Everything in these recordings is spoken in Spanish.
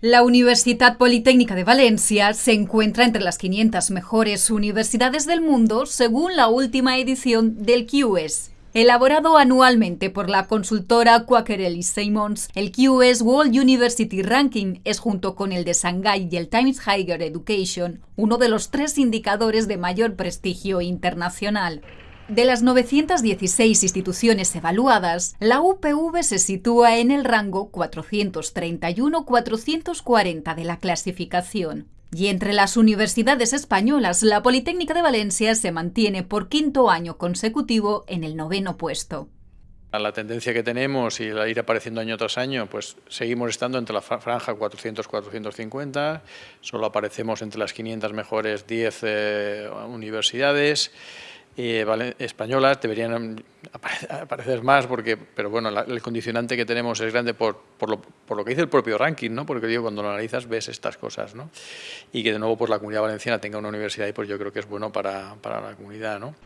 La Universidad Politécnica de Valencia se encuentra entre las 500 mejores universidades del mundo según la última edición del QS. Elaborado anualmente por la consultora Quaker Simons, el QS World University Ranking es junto con el de Shanghai y el Times Higher Education uno de los tres indicadores de mayor prestigio internacional. De las 916 instituciones evaluadas, la UPV se sitúa en el rango 431-440 de la clasificación. Y entre las universidades españolas, la Politécnica de Valencia se mantiene por quinto año consecutivo en el noveno puesto. La tendencia que tenemos y la ir apareciendo año tras año, pues seguimos estando entre la franja 400-450, solo aparecemos entre las 500 mejores 10 eh, universidades, eh, españolas deberían aparecer más, porque, pero bueno, el condicionante que tenemos es grande por, lo, que dice el propio ranking, ¿no? porque digo, cuando lo analizas ves estas cosas, ¿no? y que de nuevo pues, la comunidad valenciana tenga una universidad y pues yo creo que es bueno para, para la comunidad. ¿no?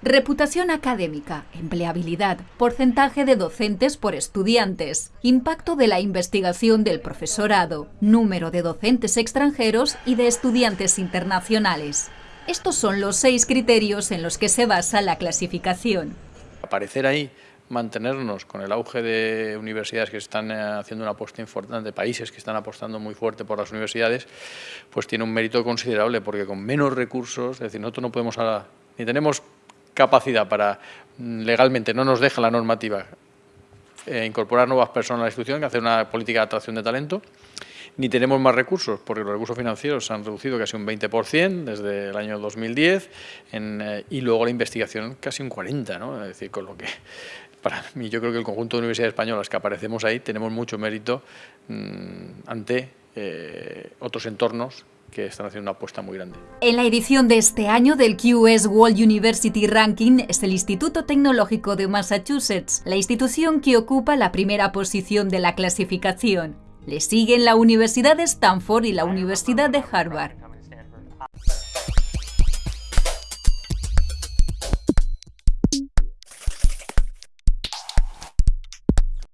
Reputación académica, empleabilidad, porcentaje de docentes por estudiantes, impacto de la investigación del profesorado, número de docentes extranjeros y de estudiantes internacionales. Estos son los seis criterios en los que se basa la clasificación. Aparecer ahí, mantenernos con el auge de universidades que están eh, haciendo una apuesta importante, países que están apostando muy fuerte por las universidades, pues tiene un mérito considerable porque con menos recursos, es decir, nosotros no podemos ahora, ni tenemos capacidad para, mm, legalmente no nos deja la normativa eh, incorporar nuevas personas a la institución, hacer una política de atracción de talento, ni tenemos más recursos, porque los recursos financieros se han reducido casi un 20% desde el año 2010 eh, y luego la investigación casi un 40%, ¿no? es decir, con lo que para mí yo creo que el conjunto de universidades españolas que aparecemos ahí tenemos mucho mérito mm, ante eh, otros entornos que están haciendo una apuesta muy grande. En la edición de este año del QS World University Ranking es el Instituto Tecnológico de Massachusetts, la institución que ocupa la primera posición de la clasificación. Le siguen la Universidad de Stanford y la Universidad de Harvard.